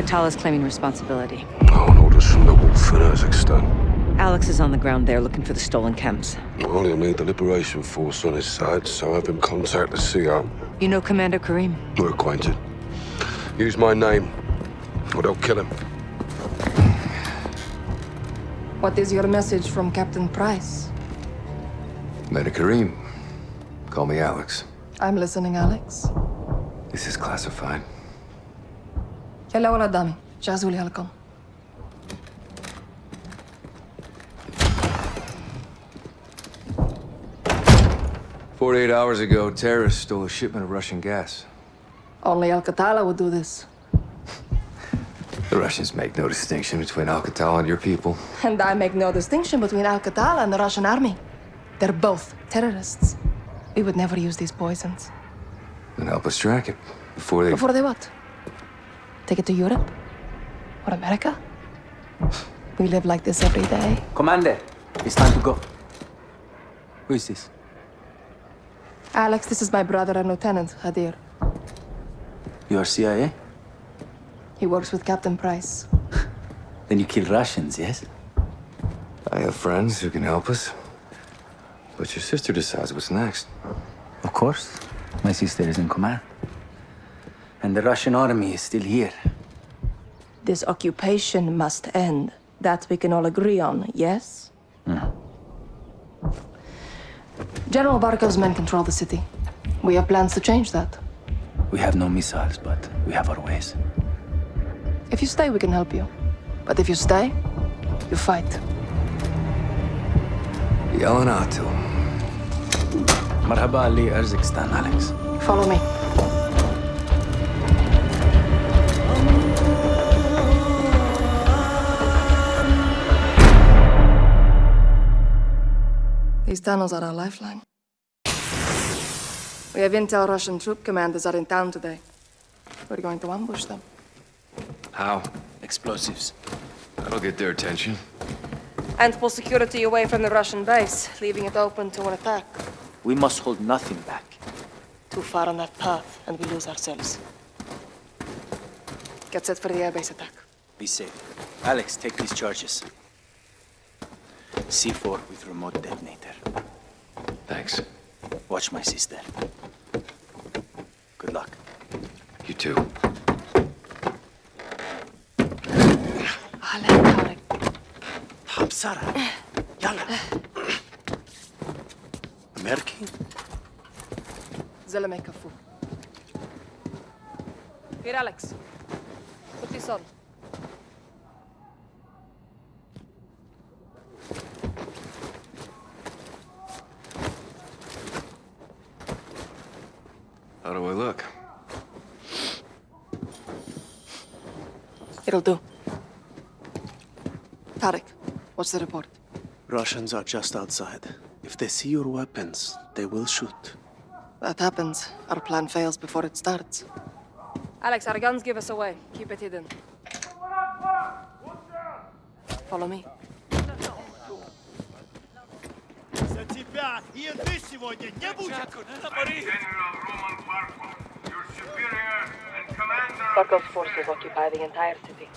Al-Qatala's claiming responsibility. On orders from the Wolf in Urzikstan. Alex is on the ground there looking for the stolen chems. Well, he'll need the Liberation Force on his side, so I have him contact the CR. You know Commander Karim? We're acquainted. Use my name, or they'll kill him. What is your message from Captain Price? Commander Karim. Call me Alex. I'm listening, Alex. This is classified. يلا ولد دامي جهزوا لي هالكم Forty-eight hours ago, terrorists stole a shipment of Russian gas. Only Al-Qatala would do this. the Russians make no distinction between Al-Qatala and your people. And I make no distinction between Al-Qatala and the Russian army. They're both terrorists. We would never use these poisons. Then help us track it. Before they... Before they what? Take it to Europe? Or America? We live like this every day. Commander, it's time to go. Who is this? Alex, this is my brother and Lieutenant, Hadir. You are CIA? He works with Captain Price. Then you kill Russians, yes? I have friends who can help us. But your sister decides what's next. Of course. My sister is in command. And the Russian army is still here. This occupation must end. That we can all agree on, yes? Hmm. General Barkov's men control the city. We have plans to change that. We have no missiles, but we have our ways. If you stay, we can help you. But if you stay, you fight. Yelena Atil. Marhaba Ali Urzikstan, Alex. Follow me. These tunnels are our lifeline. We have intel Russian troop commanders are in town today. We're going to ambush them. How? Explosives. That'll get their attention. And pull security away from the Russian base, leaving it open to an attack. We must hold nothing back. Too far on that path, and we lose ourselves. Get set for the airbase attack. Be safe. Alex, take these charges. C4 with remote detonator. Thanks. Watch my sister. Good luck. You too. Alec, Alec. بسرعة يلا أمريكي زلمه يكفوه. Here, Alex. Put this It'll do. Tarek, what's the report? Russians are just outside. If they see your weapons, they will shoot. That happens. Our plan fails before it starts. Alex, our guns give us away. Keep it hidden. Follow me. За тебя и еды сегодня не будет! Commander forces occupy the entire city.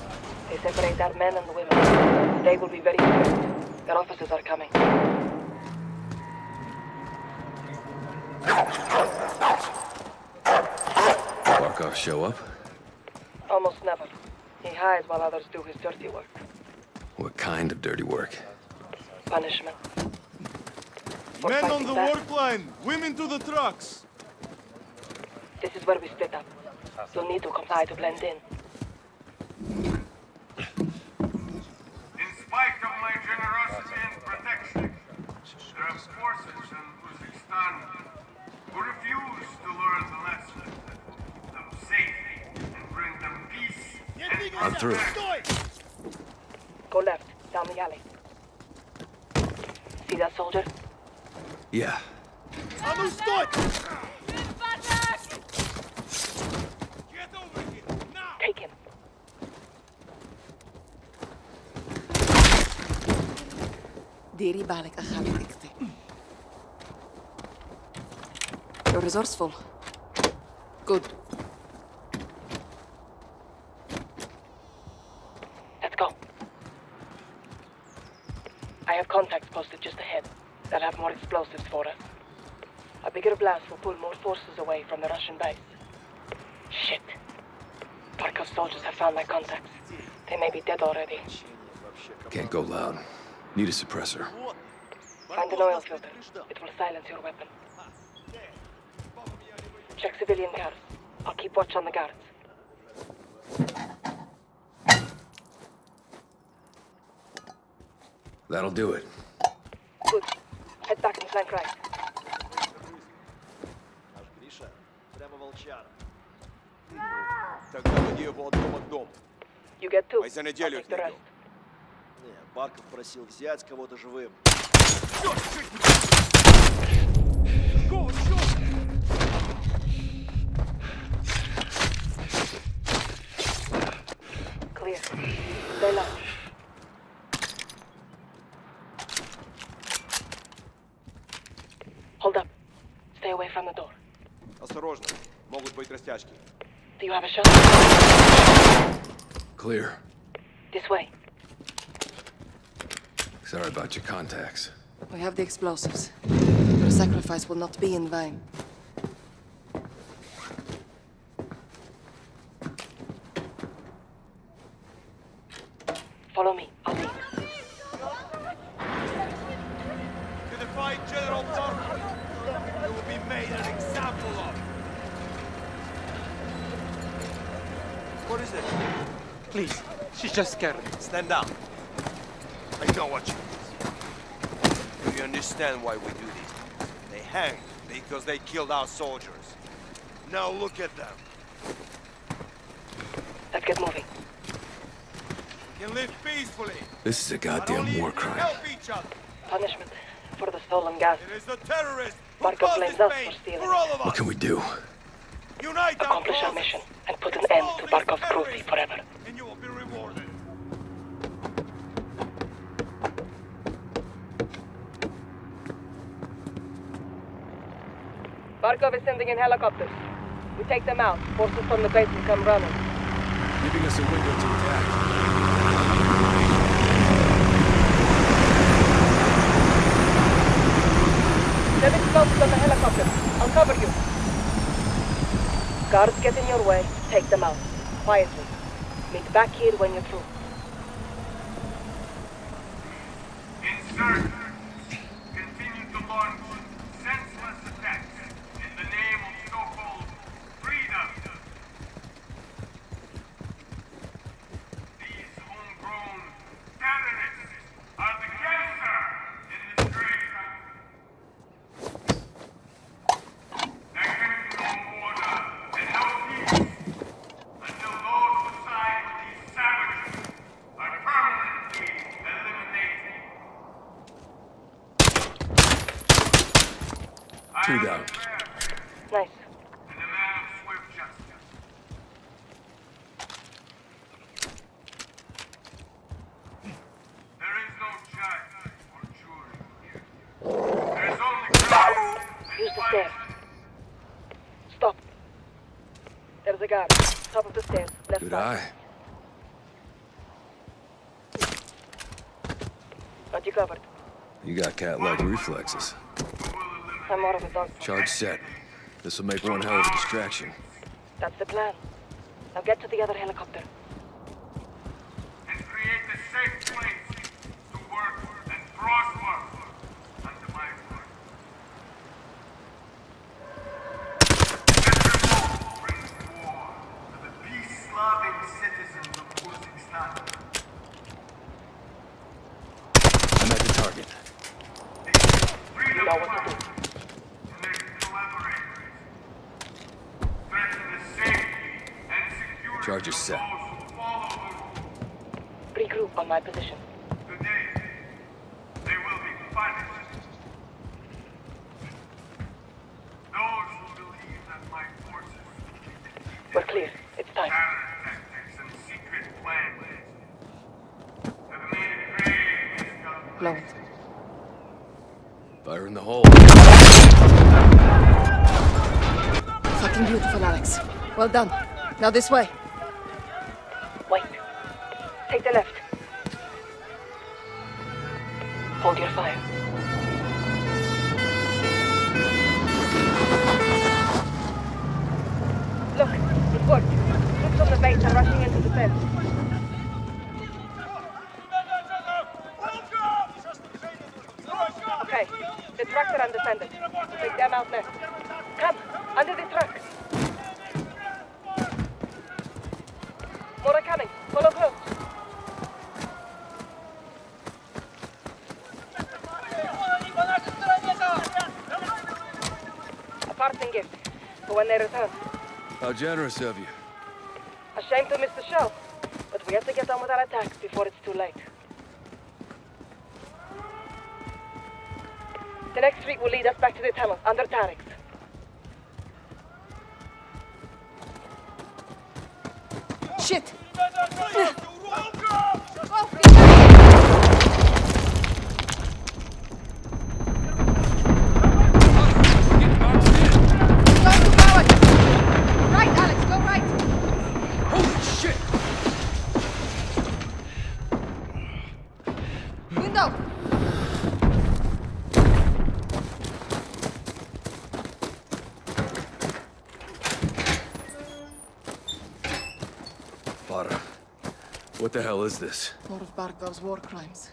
They separate our men and women. They will be very strict. Their officers are coming. Barkov show up? Almost never. He hides while others do his dirty work. What kind of dirty work? Punishment. For Men on the back. work line! Women to the trucks! This is where we split up. You'll need to comply to blend in. In spite of my generosity and protection, there are forces in Urzikstan who refuse to learn the lesson of safety and bring them peace and I'm through. Go left, down the alley. See that soldier? Yeah. I'm You're resourceful. Good. Let's go. I have contacts posted just ahead. They'll have more explosives for us. A bigger blast will pull more forces away from the Russian base. Shit. Barkov soldiers have found my contacts. They may be dead already. Can't go loud. Need a suppressor. Find an oil filter. It will silence your weapon. Check civilian guards. I'll keep watch on the guards. That'll do it. Good. Head back and flank right. You get two. I'll take the rest. Не, Барков просил взять кого-то живым. Clear. Stay low. Hold up. Stay away from the door. Осторожно, могут быть растяжки. Do you have a shot? Clear. This way. Sorry about your contacts. We have the explosives. Your sacrifice will not be in vain. Follow me. I'll lead. To defy General Barkov, you will be made an example of. What is it? Please, she's just scared. Stand down. I know what you mean. Do you understand why we do this? They hanged because they killed our soldiers. Now look at them. Let's get moving. We can live peacefully. This is a goddamn war crime. Help each other. Punishment for the stolen gas. It is the terrorists who Barkov caused blames this us pain for stealing for all of What can we do? Unite Accomplish our causes. mission and put an end to Barkov's cruelty forever. And you will be rewarded. Barkov is sending in helicopters. We take them out. Forces from the base will come running. Giving us a window to attack. Send explosives on the helicopter. I'll cover you. Guards get in your way. Take them out. Quietly. Meet back here when you're through. Insert. Continue to launch senseless attacks in the name of so-called freedom. These homegrown terrorists are the cancer in this great country. There can be no order and no peace until those who side with these savages are permanently eliminated. I Two am down. the fair Nice. and a man of swift justice. There is no judge or jury here. There is only crime and Use the stairs. Stop. There's a guard. Top of the stairs. Left Good side. eye. Got you covered. You got cat-like reflexes. Charge set. This'll make one hell of a distraction. That's the plan. Now get to the other helicopter. and create a safe place to work and prosper under my word. This revolt brings war to the peace-loving citizens of Urzikstan. I'm at the target. Freedom know what to fighters and their collaborators threaten the safety and security Charges of set. those who follow the rules. Regroup on my position. Today, they will be punished. Those who believe that my forces We're clear. It's time. terror tactics and secret plans have made grave discoveries. Blow it. Fire in the hole. Fucking beautiful, Alex. Well done. Now this way. Take the left. Hold your fire. Look, it worked. Troops on the base are rushing into the fence. Okay, the trucks are undefended. Take them out next. Come, under the truck. More are coming. Follow close. A parting gift for when they return. How generous of you. A shame to miss the show, but we have to get on with our attacks before it's too late. The next street will lead us back to the tunnel, under Tarek's. Shit! What the hell is this? More of Barkov's war crimes.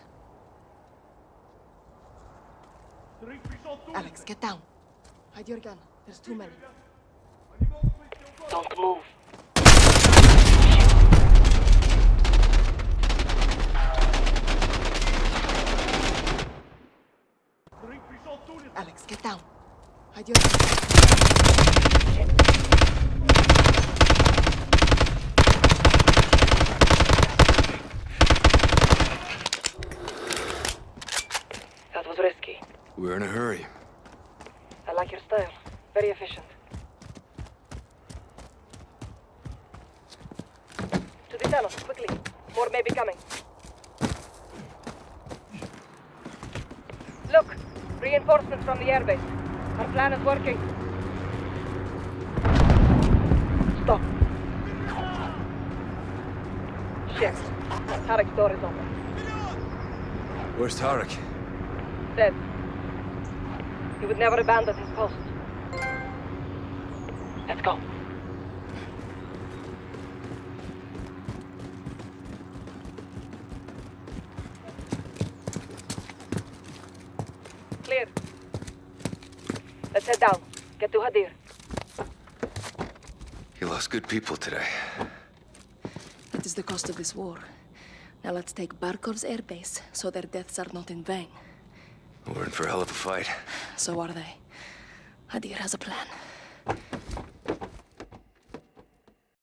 Alex, get down. Hide your gun. There's too many. Don't move. Alex, get down. Hide your gun. That was risky. We're in a hurry. I like your style. Very efficient. To the tunnel, quickly. More may be coming. Look! Reinforcements from the airbase. Our plan is working. Stop. Shit. Tarek's door is open. Where's Tarek? Dead. He would never abandon his post. Let's go. Clear. Let's head down. Get to Hadir. You lost good people today. That is the cost of this war. Now let's take Barkov's airbase so their deaths are not in vain. We're in for a hell of a fight. So are they. Hadir has a plan.